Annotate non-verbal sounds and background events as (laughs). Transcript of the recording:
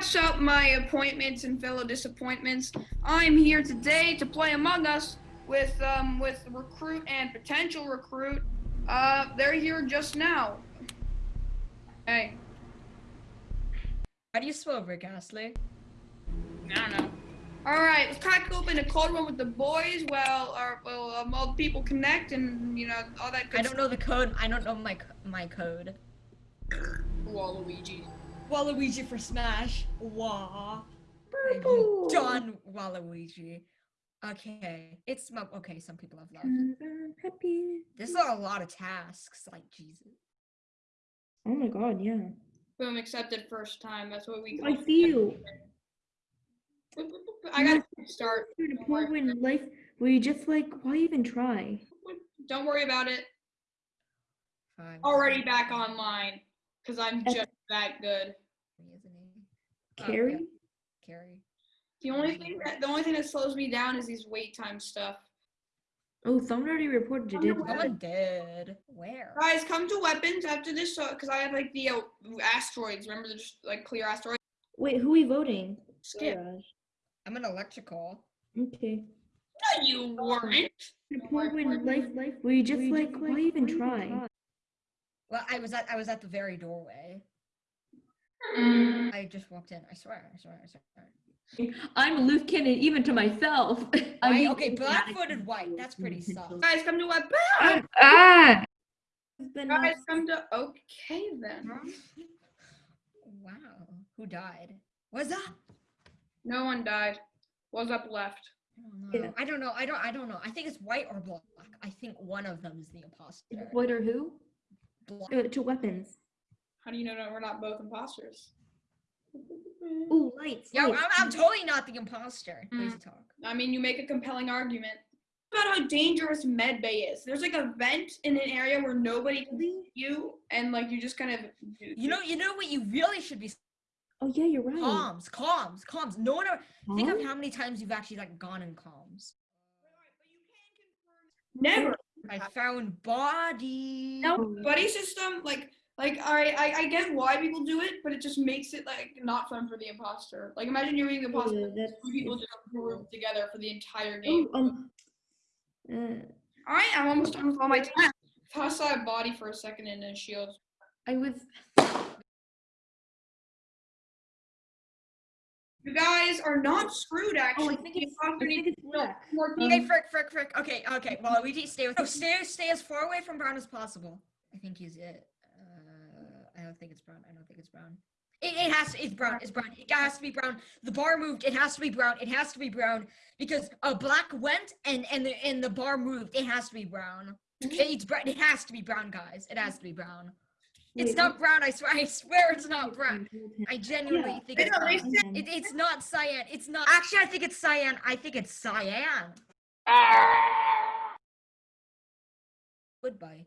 What's up, my appointments and fellow disappointments? I'm here today to play Among Us with um with recruit and potential recruit. Uh, they're here just now. Hey, How do you spell Rick Astley? I don't know. All right, let's crack open a cold one with the boys. Well, our well, um, all the people connect and you know all that good I don't know the code. I don't know my my code. stuff. Waluigi. Waluigi for Smash. Wah. Done Waluigi. Okay, it's okay. Some people have left. Happy. This is a lot of tasks. Like Jesus. Oh my god, yeah. Boom, accepted first time. That's what we. I see you. I got to start. You're the Don't poor worry. in life where you just like, why even try? Don't worry about it. Five. Already back online because I'm just that good. Isn't he? Oh, Carrie? yeah, Carrie. The only thing that the only thing that slows me down is these wait time stuff. Oh, someone already reported you did. Someone Someone did. Where? Guys, come to weapons after this because I have like the uh, asteroids. Remember the just like clear asteroids? Wait, who are we voting? Skip. Garage. I'm an electrical. Okay. No, you weren't. The poor in life, life where you just like, why even try? Well, I was at I was at the very doorway. I just walked in. I swear. I swear. I swear. I'm a loose even to myself. (laughs) I White, okay, black-footed white. That's pretty (laughs) soft. Guys, come to weapons. (laughs) Ah! ah! Guys, come to. Okay then. Wow. Who died? Was that? No one died. Was up left. I don't know. Yeah. I don't know. I don't. I don't know. I think it's white or black. I think one of them is the imposter. What or who? Black. Uh, to weapons. How do you know that we're not both imposters? Ooh, lights. Yeah, I'm. I'm totally not the imposter. Crazy Mm. talk. I mean, you make a compelling argument about how dangerous med bay is. There's like a vent in an area where nobody can see you, and like you just kind of. You know. You know what? You really should be Oh yeah, you're right. comms. Comms. Comms. No one. Ever, think of how many times you've actually like gone in comms. Never. I found body. No buddy system, like, like, all right, I, I get why people do it, but it just makes it like not fun for the imposter. Like, imagine you're being the imposter, Yeah, two people just group together for the entire game. Oh, um. Uh, All right, I'm almost done with all my time. Toss out body for a second and then shield. I was. You guys are not screwed, actually. Oh, I think it's. I think it's black. more people. Okay, frick, frick, frick. Okay, okay. Well, we stay with. No, stay, stay as far away from Brown as possible. I think he's it. Uh, I don't think it's Brown. I don't think it's Brown. It, it has to. It's Brown. It's Brown. It has to be Brown. The bar moved. It has to be Brown. It has to be Brown because a black went and and the and the bar moved. It has to be Brown. It's Brown. It has to be Brown, guys. It has to be Brown. It's not Brown. I swear. (laughs) I swear it's not Brown. I genuinely Yeah, think it's Brown. It, it's not cyan. It's not. Actually, I think it's cyan. I think it's cyan. Goodbye.